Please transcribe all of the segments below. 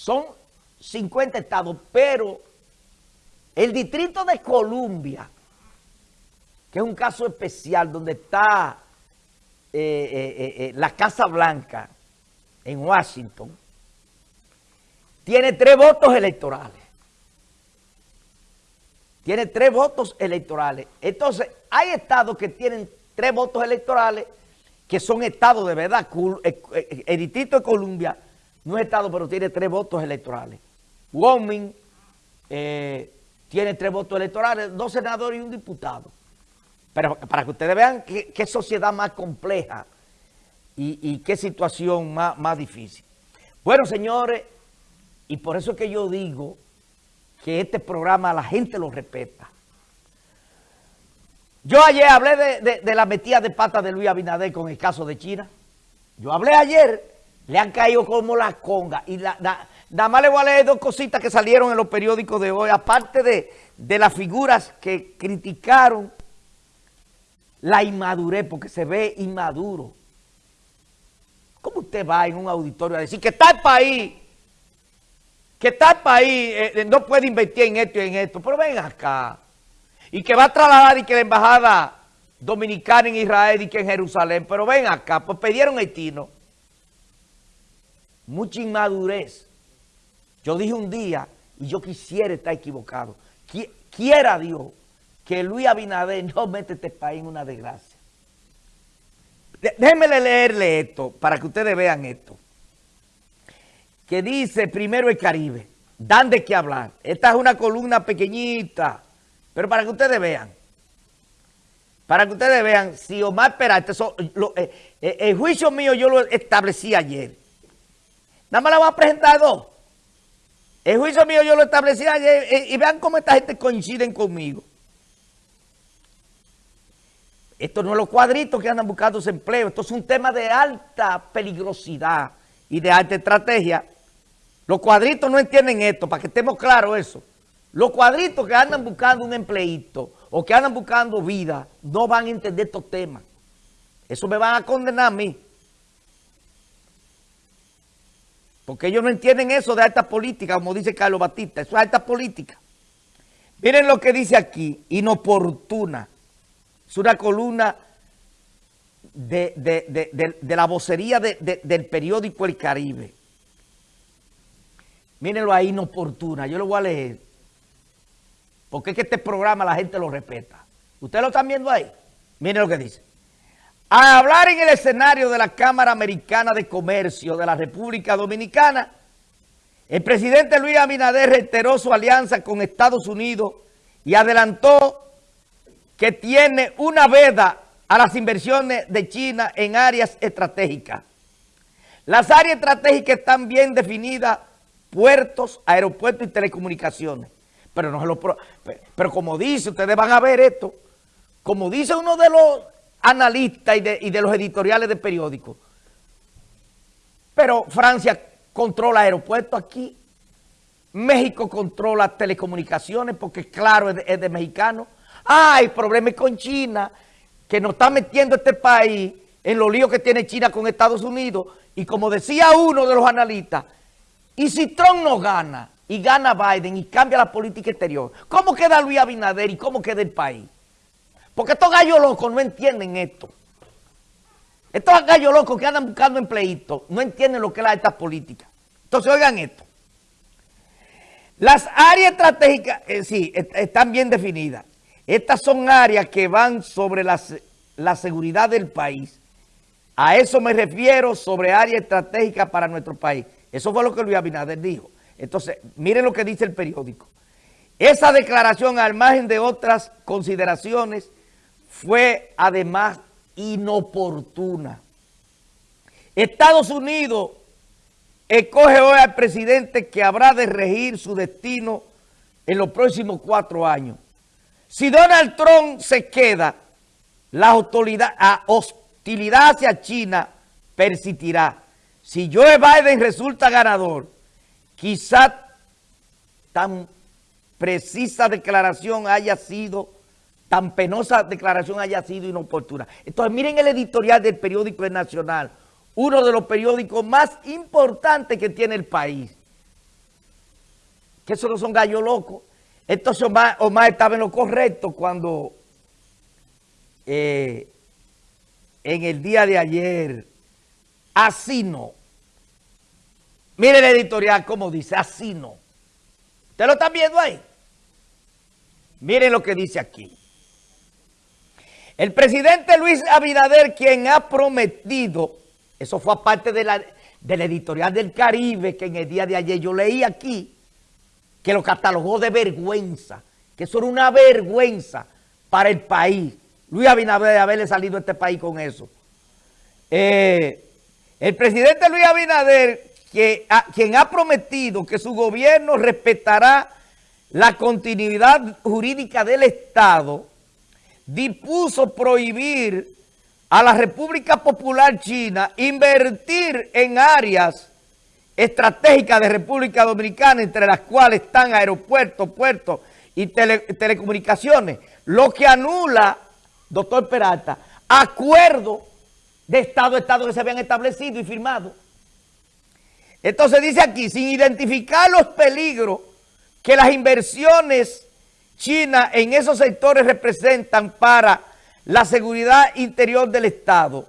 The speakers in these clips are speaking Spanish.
son 50 estados, pero el Distrito de Columbia, que es un caso especial donde está eh, eh, eh, la Casa Blanca en Washington, tiene tres votos electorales. Tiene tres votos electorales. Entonces, hay estados que tienen tres votos electorales que son estados de verdad. El Distrito de Columbia no es estado, pero tiene tres votos electorales. Wyoming tiene tres votos electorales, dos senadores y un diputado. Pero para que ustedes vean qué, sociedad más compleja y, qué situación más, más difícil. Bueno, señores, y por eso es que yo digo que este programa la gente lo respeta. Yo ayer hablé de, la metida de pata de Luis Abinader con el caso de China. Yo hablé ayer, le han caído como la conga. Y nada más le voy a leer dos cositas que salieron en los periódicos de hoy, aparte de, de las figuras que criticaron la inmadurez, porque se ve inmaduro. ¿Cómo usted va en un auditorio a decir que el país, que el país, eh, no puede invertir en esto y en esto? Pero ven acá. Y que va a trasladar y que la embajada dominicana en Israel y que en Jerusalén. Pero ven acá, pues pidieron haitino. Mucha inmadurez. Yo dije un día, y yo quisiera estar equivocado, quiera Dios que Luis Abinader no mete este país en una desgracia. Déjenme leerle esto para que ustedes vean esto. Que dice primero el Caribe. Dan de qué hablar. Esta es una columna pequeñita. Pero para que ustedes vean. Para que ustedes vean si Omar Peralta, eh, eh, el juicio mío yo lo establecí ayer. Nada más la voy a presentar dos. El juicio mío yo lo establecí ayer eh, y vean cómo esta gente coinciden conmigo. Esto no es los cuadritos que andan buscando empleo. Esto es un tema de alta peligrosidad y de alta estrategia. Los cuadritos no entienden esto, para que estemos claros eso. Los cuadritos que andan buscando un empleito o que andan buscando vida no van a entender estos temas. Eso me van a condenar a mí. Porque ellos no entienden eso de alta política, como dice Carlos Batista. Eso es alta política. Miren lo que dice aquí, inoportuna. Es una columna de, la vocería del periódico El Caribe. Mírenlo ahí, inoportuna. Yo lo voy a leer. Porque es que este programa la gente lo respeta. ¿Ustedes lo están viendo ahí? Miren lo que dice. A hablar en el escenario de la Cámara Americana de Comercio de la República Dominicana, el presidente Luis Abinader reiteró su alianza con Estados Unidos y adelantó que tiene una veda a las inversiones de China en áreas estratégicas. Las áreas estratégicas están bien definidas, puertos, aeropuertos y telecomunicaciones. Pero, como dice, ustedes van a ver esto, como dice uno de los analistas y de, y de los editoriales de periódicos, pero Francia controla aeropuertos aquí, México controla telecomunicaciones porque claro, es de mexicanos, hay problemas con China, que nos está metiendo este país en los líos que tiene China con Estados Unidos. Y como decía uno de los analistas, y si Trump no gana, y gana Biden, y cambia la política exterior, ¿cómo queda Luis Abinader y cómo queda el país? Porque estos gallos locos no entienden esto. Estos gallos locos que andan buscando empleitos no entienden lo que es la alta política. Entonces, oigan esto. Las áreas estratégicas, eh, sí, están bien definidas. Estas son áreas que van sobre la, seguridad del país. A eso me refiero sobre áreas estratégicas para nuestro país. Eso fue lo que Luis Abinader dijo. Entonces, miren lo que dice el periódico. Esa declaración, al margen de otras consideraciones, fue además inoportuna. Estados Unidos escoge hoy al presidente que habrá de regir su destino en los próximos cuatro años. Si Donald Trump se queda, la hostilidad, hacia China persistirá. Si Joe Biden resulta ganador, quizá tan precisa declaración haya sido, tan penosa declaración haya sido inoportuna. Entonces miren el editorial del periódico El Nacional, uno de los periódicos más importantes que tiene el país. que eso no son gallos locos. Entonces Omar, estaba en lo correcto cuando eh, en el día de ayer, así no. Mire el editorial como dice, así no. ¿Usted lo está viendo ahí? Miren lo que dice aquí. El presidente Luis Abinader, quien ha prometido, eso fue aparte de la, del editorial del Caribe, que en el día de ayer yo leí aquí, que lo catalogó de vergüenza, que eso era una vergüenza para el país. Luis Abinader haberle salido a este país con eso. Eh, el presidente Luis Abinader, que, quien ha prometido que su gobierno respetará la continuidad jurídica del Estado, dispuso prohibir a la República Popular China invertir en áreas estratégicas de República Dominicana, entre las cuales están aeropuertos, puertos y telecomunicaciones, lo que anula, doctor Peralta, acuerdos de Estado a Estado que se habían establecido y firmado. Entonces dice aquí, sin identificar los peligros que las inversiones chinas en esos sectores representan para la seguridad interior del Estado,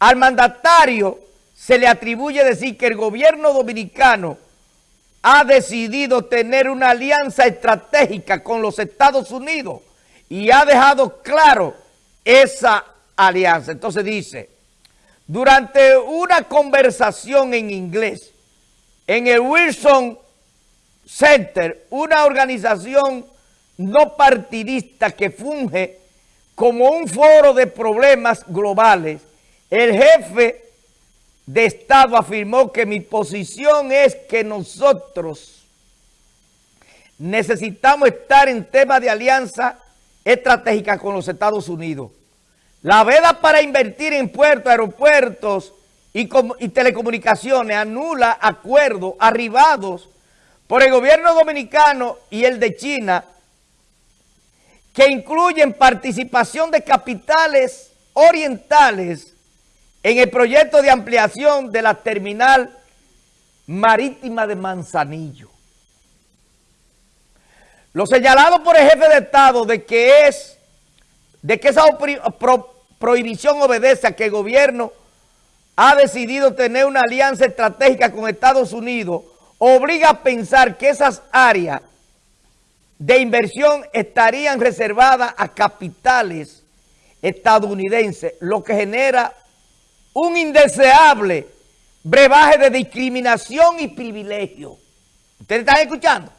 al mandatario se le atribuye decir que el gobierno dominicano ha decidido tener una alianza estratégica con los Estados Unidos y ha dejado claro esa alianza. Entonces dice, durante una conversación en inglés en el Wilson Center, una organización no partidista que funge como un foro de problemas globales, el jefe de Estado afirmó que mi posición es que nosotros necesitamos estar en tema de alianza estratégica con los Estados Unidos. La veda para invertir en puertos, aeropuertos y, y telecomunicaciones anula acuerdos arribados por el gobierno dominicano y el de China que incluyen participación de capitales orientales en el proyecto de ampliación de la terminal marítima de Manzanillo. Lo señalado por el jefe de Estado de que es de que esa prohibición obedece a que el gobierno ha decidido tener una alianza estratégica con Estados Unidos, obliga a pensar que esas áreas de inversión estarían reservadas a capitales estadounidenses, lo que genera un indeseable brebaje de discriminación y privilegio. ¿Ustedes están escuchando?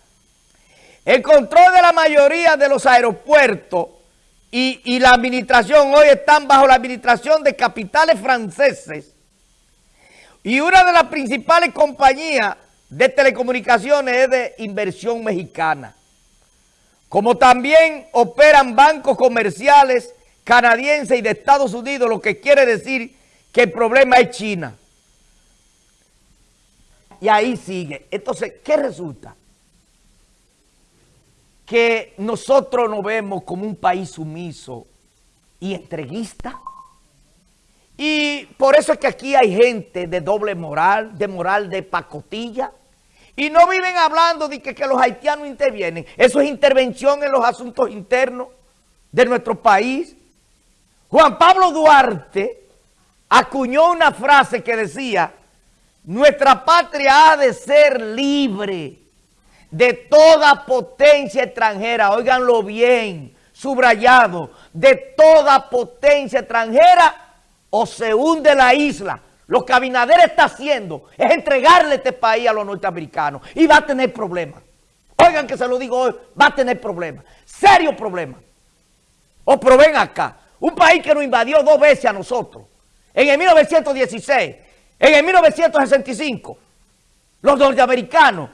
El control de la mayoría de los aeropuertos y, la administración hoy están bajo la administración de capitales franceses y una de las principales compañías de telecomunicaciones es de inversión mexicana como también operan bancos comerciales canadienses y de Estados Unidos, lo que quiere decir que el problema es China. Y ahí sigue. Entonces, ¿qué resulta? Que nosotros nos vemos como un país sumiso y entreguista. Y por eso es que aquí hay gente de doble moral, de moral de pacotilla, y no viven hablando de que, los haitianos intervienen. Eso es intervención en los asuntos internos de nuestro país. Juan Pablo Duarte acuñó una frase que decía, nuestra patria ha de ser libre de toda potencia extranjera, óiganlo bien, subrayado, de toda potencia extranjera o se hunde la isla lo que Abinader está haciendo es entregarle este país a los norteamericanos y va a tener problemas. Oigan que se lo digo hoy, va a tener problemas, serios problemas. O pero acá, un país que nos invadió dos veces a nosotros, en el 1916, en el 1965, los norteamericanos,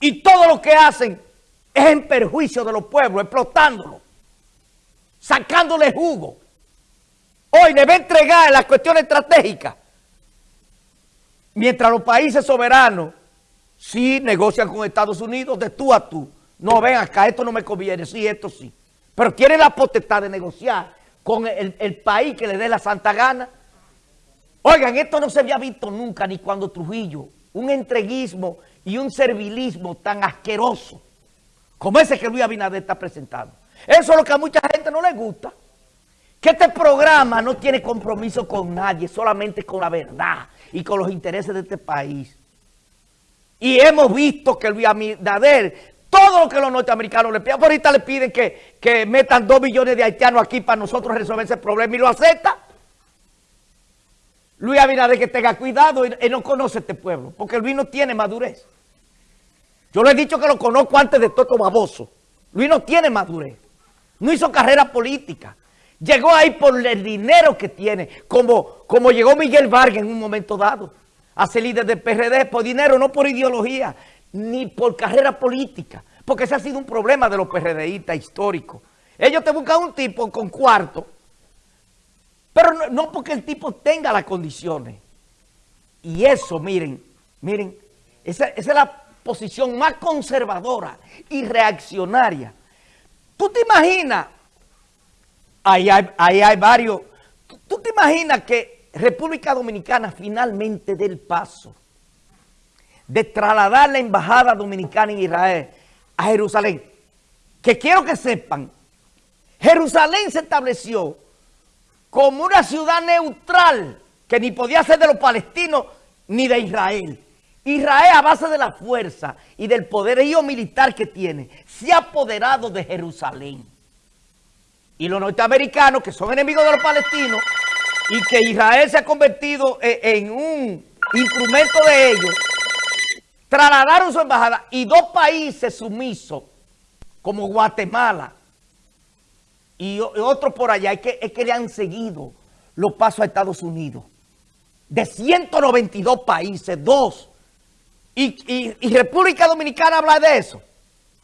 y todo lo que hacen es en perjuicio de los pueblos, explotándolos, sacándole jugo. Hoy le va a entregar las cuestiones estratégicas Mientras los países soberanos sí negocian con Estados Unidos de tú a tú. No, ven acá, esto no me conviene, sí, esto sí. Pero quieren la potestad de negociar con el, el país que le dé la santa gana. Oigan, esto no se había visto nunca, ni cuando Trujillo, un entreguismo y un servilismo tan asqueroso como ese que Luis Abinader está presentando. Eso es lo que a mucha gente no le gusta. Que este programa no tiene compromiso con nadie, solamente con la verdad y con los intereses de este país. Y hemos visto que Luis Abinader, todo lo que los norteamericanos le piden, por ahorita le piden que, que metan dos millones de haitianos aquí para nosotros resolver ese problema y lo acepta. Luis Abinader que tenga cuidado, él, no conoce este pueblo, porque Luis no tiene madurez. Yo le he dicho que lo conozco antes de todo baboso. Luis no tiene madurez. No hizo carrera política. Llegó ahí por el dinero que tiene, como, como llegó Miguel Vargas en un momento dado, a ser líder del PRD, por dinero, no por ideología, ni por carrera política, porque ese ha sido un problema de los PRDistas históricos. Ellos te buscan un tipo con cuarto pero no, porque el tipo tenga las condiciones. Y eso, miren, miren, esa, es la posición más conservadora y reaccionaria. ¿Tú te imaginas? Ahí hay, hay varios. ¿Tú, te imaginas que República Dominicana finalmente dé el paso de trasladar la embajada dominicana en Israel a Jerusalén? Que quiero que sepan, Jerusalén se estableció como una ciudad neutral que ni podía ser de los palestinos ni de Israel. Israel a base de la fuerza y del poderío militar que tiene, se ha apoderado de Jerusalén. Y los norteamericanos, que son enemigos de los palestinos, y que Israel se ha convertido e, en un instrumento de ellos, trasladaron su embajada y dos países sumisos, como Guatemala, y, otro por allá, es que, es que le han seguido los pasos a Estados Unidos. De 192 países, dos. Y, y República Dominicana habla de eso.